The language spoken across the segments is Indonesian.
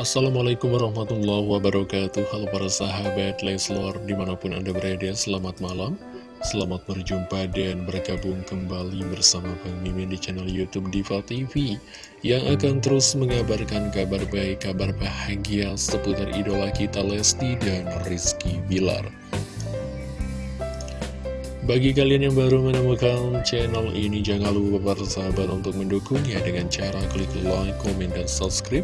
Assalamualaikum warahmatullahi wabarakatuh. Halo para sahabat Leslor di mana pun anda berada Selamat malam. Selamat berjumpa dan bergabung kembali bersama Bang Mimin di channel Youtube Diva TV Yang akan terus mengabarkan kabar baik, kabar bahagia seputar idola kita Lesti dan Rizky Bilar. Bagi kalian yang baru menemukan channel ini, jangan lupa sahabat untuk mendukungnya dengan cara klik like, komen, dan subscribe.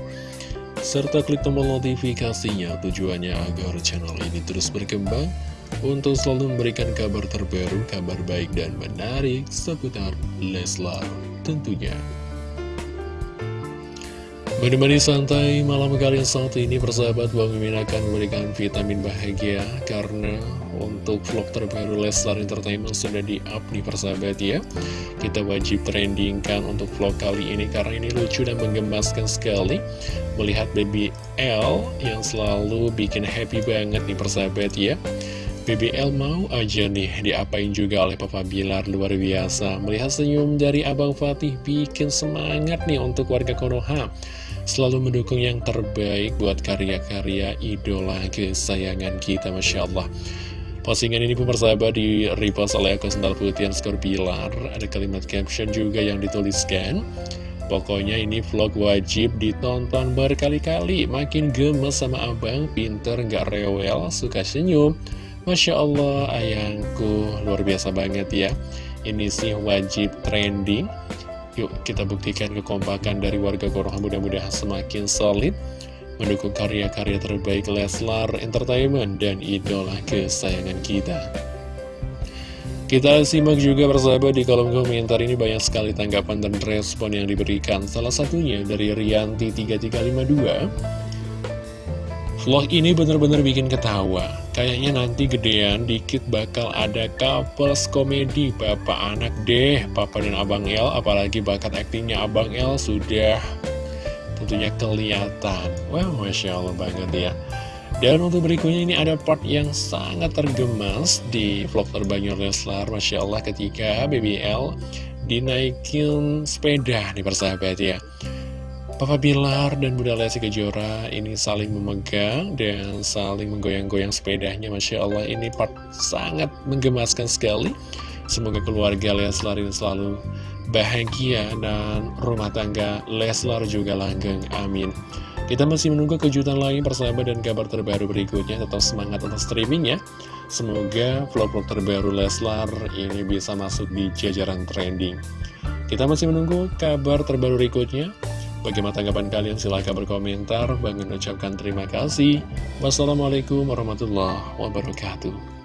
Serta klik tombol notifikasinya tujuannya agar channel ini terus berkembang untuk selalu memberikan kabar terbaru, kabar baik dan menarik seputar Leslar tentunya. Menemani santai malam kalian saat ini persahabat Bang Mimin akan memberikan vitamin bahagia Karena untuk vlog terbaru Leslar Entertainment sudah di-up nih persahabat ya Kita wajib trendingkan untuk vlog kali ini karena ini lucu dan menggemaskan sekali. Melihat baby L yang selalu bikin happy banget nih persahabat ya. BBL mau aja nih diapain juga oleh Papa Bilar luar biasa. Melihat senyum dari Abang Fatih bikin semangat nih untuk warga Konoha. Selalu mendukung yang terbaik buat karya-karya idola kesayangan kita Masya Allah Postingan ini pun persahabat di repost oleh akun sendal putih skor Bilar Ada kalimat caption juga yang dituliskan Pokoknya ini vlog wajib ditonton berkali-kali. Makin gemes sama abang, pinter, gak rewel, suka senyum. Masya Allah ayangku. Luar biasa banget ya. Ini sih wajib trending. Yuk kita buktikan kekompakan dari warga Konoha mudah-mudahan semakin solid Mendukung karya-karya terbaik Leslar Entertainment dan idola kesayangan kita. Kita simak juga bersahabat di kolom komentar ini banyak sekali tanggapan dan respon yang diberikan. Salah satunya dari Rianti3352 Vlog ini bener-bener bikin ketawa. Kayaknya nanti gedean dikit bakal ada couples komedi. Bapak anak deh Papa dan Abang El Apalagi bakat aktingnya Abang El sudah tentunya kelihatan. Wow Masya Allah banget ya. Dan untuk berikutnya ini ada part yang sangat tergemas di vlog terbanyak Leslar Masya Allah ketika BBL dinaikin sepeda nih persahabat ya. Papa Bilar dan Bunda Lesti Kejora ini saling memegang dan saling menggoyang-goyang sepedanya Masya Allah. Ini part sangat menggemaskan sekali Semoga keluarga Leslar ini selalu bahagia dan rumah tangga Leslar juga langgeng amin kita masih menunggu kejutan lain persahabat dan kabar terbaru berikutnya tetap semangat untuk streaming ya semoga vlog-vlog terbaru Leslar ini bisa masuk di jajaran trending kita masih menunggu kabar terbaru berikutnya Bagaimana tanggapan kalian? Silahkan berkomentar. Bang ucapkan terima kasih. Wassalamualaikum warahmatullahi wabarakatuh.